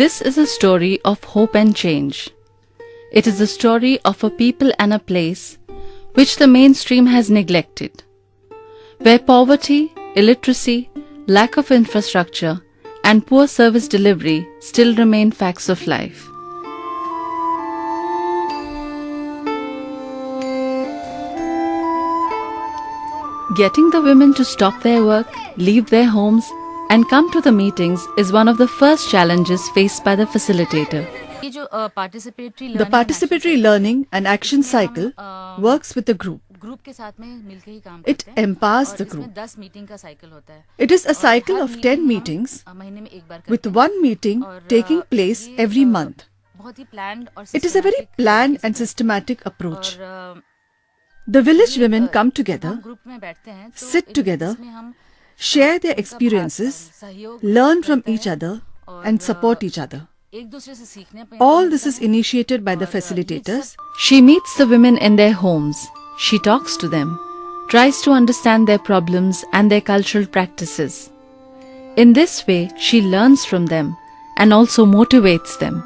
This is a story of hope and change. It is a story of a people and a place which the mainstream has neglected, where poverty, illiteracy, lack of infrastructure, and poor service delivery still remain facts of life. Getting the women to stop their work, leave their homes, and come to the meetings is one of the first challenges faced by the facilitator. The participatory learning and action cycle works with the group. It empowers the group. It is a cycle of 10 meetings with one meeting taking place every month. It is a very planned and systematic approach. The village women come together, sit together share their experiences, learn from each other and support each other. All this is initiated by the facilitators. She meets the women in their homes. She talks to them, tries to understand their problems and their cultural practices. In this way, she learns from them and also motivates them.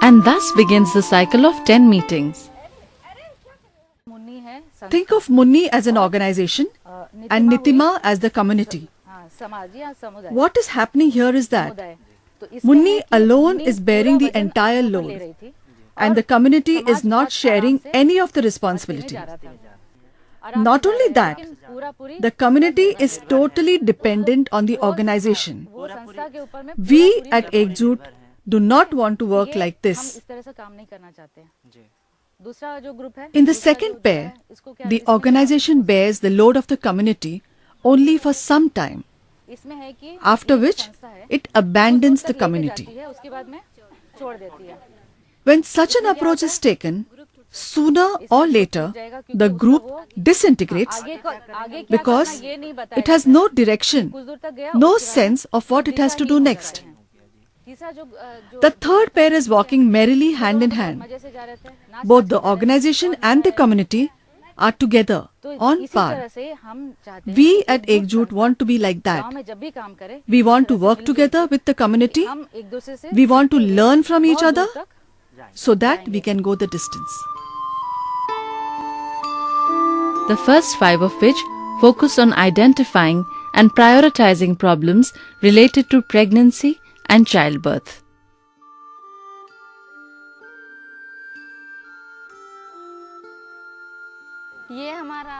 And thus begins the cycle of 10 meetings. Think of Munni as an organization and Nitima as the community. What is happening here is that Munni alone is bearing the entire load and the community is not sharing any of the responsibility. Not only that, the community is totally dependent on the organization. We at Ekjut do not want to work like this. In the second pair, the organization bears the load of the community only for some time, after which it abandons the community. When such an approach is taken, sooner or later the group disintegrates because it has no direction, no sense of what it has to do next. The third pair is walking merrily hand in hand. Both the organization and the community are together, on par. We at Ekjut want to be like that. We want to work together with the community. We want to learn from each other so that we can go the distance. The first five of which focus on identifying and prioritizing problems related to pregnancy and childbirth.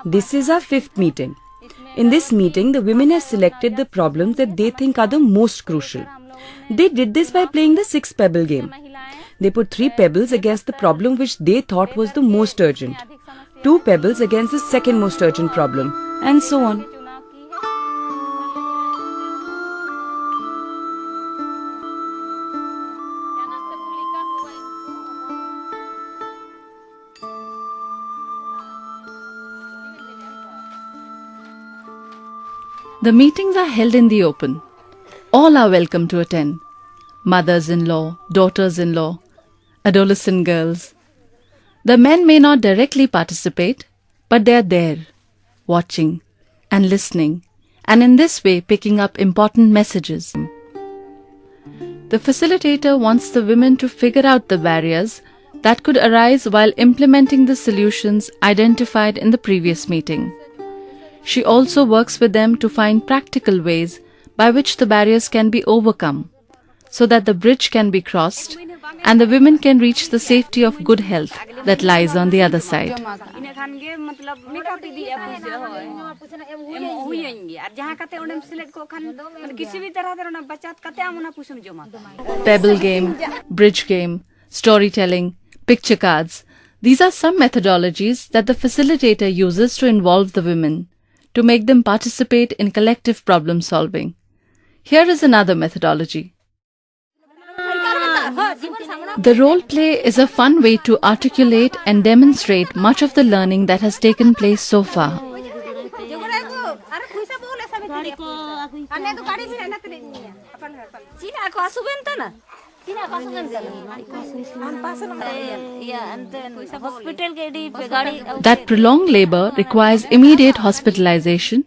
This is our fifth meeting. In this meeting, the women have selected the problems that they think are the most crucial. They did this by playing the six pebble game. They put three pebbles against the problem which they thought was the most urgent, two pebbles against the second most urgent problem, and so on. The meetings are held in the open. All are welcome to attend mothers in law, daughters in law, adolescent girls. The men may not directly participate, but they are there, watching and listening, and in this way picking up important messages. The facilitator wants the women to figure out the barriers that could arise while implementing the solutions identified in the previous meeting. She also works with them to find practical ways by which the barriers can be overcome so that the bridge can be crossed and the women can reach the safety of good health that lies on the other side. Pebble game, bridge game, storytelling, picture cards, these are some methodologies that the facilitator uses to involve the women to make them participate in collective problem solving. Here is another methodology. The role play is a fun way to articulate and demonstrate much of the learning that has taken place so far. Cina aku asuban tanah Cina aku asuban Yeah, and then hospital ke di gadi That prolonged labor requires immediate hospitalization,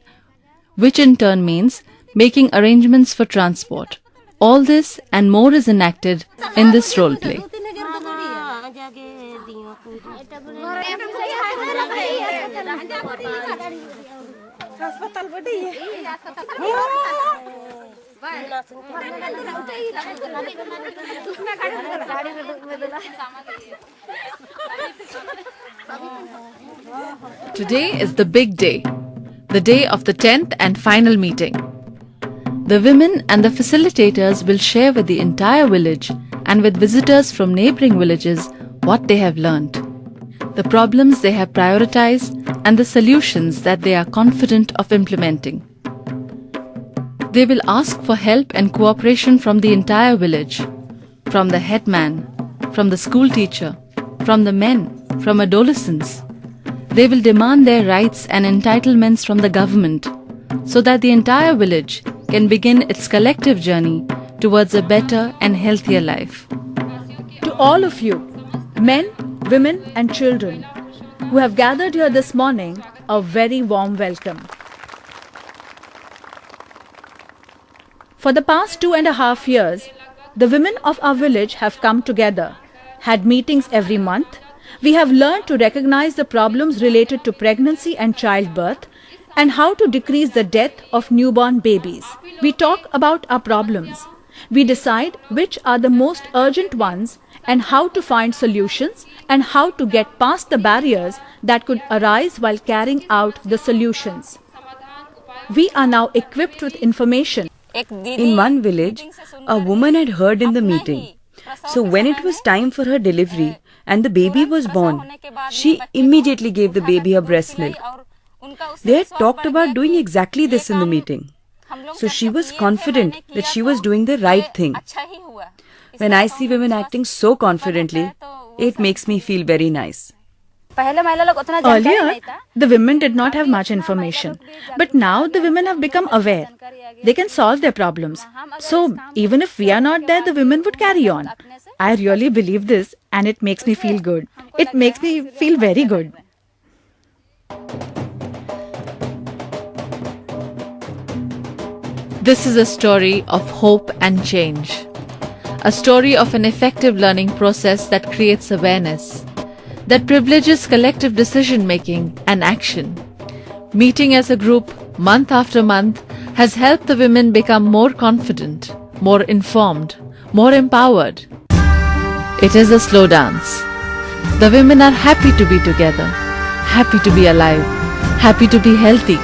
which in turn means making arrangements for transport. All this and more is enacted in this role play. Today is the big day, the day of the 10th and final meeting. The women and the facilitators will share with the entire village and with visitors from neighboring villages what they have learned, the problems they have prioritized, and the solutions that they are confident of implementing. They will ask for help and cooperation from the entire village, from the headman, from the school teacher, from the men, from adolescents. They will demand their rights and entitlements from the government so that the entire village can begin its collective journey towards a better and healthier life. To all of you, men, women, and children who have gathered here this morning, a very warm welcome. For the past two and a half years, the women of our village have come together, had meetings every month. We have learned to recognize the problems related to pregnancy and childbirth and how to decrease the death of newborn babies. We talk about our problems. We decide which are the most urgent ones and how to find solutions and how to get past the barriers that could arise while carrying out the solutions. We are now equipped with information In one village, a woman had heard in the meeting. So when it was time for her delivery and the baby was born, she immediately gave the baby her breast milk. They had talked about doing exactly this in the meeting. So she was confident that she was doing the right thing. When I see women acting so confidently, it makes me feel very nice. Earlier, the women did not have much information, but now the women have become aware. They can solve their problems. So, even if we are not there, the women would carry on. I really believe this and it makes me feel good. It makes me feel very good. This is a story of hope and change. A story of an effective learning process that creates awareness that privileges collective decision making and action. Meeting as a group month after month has helped the women become more confident, more informed, more empowered. It is a slow dance. The women are happy to be together, happy to be alive, happy to be healthy,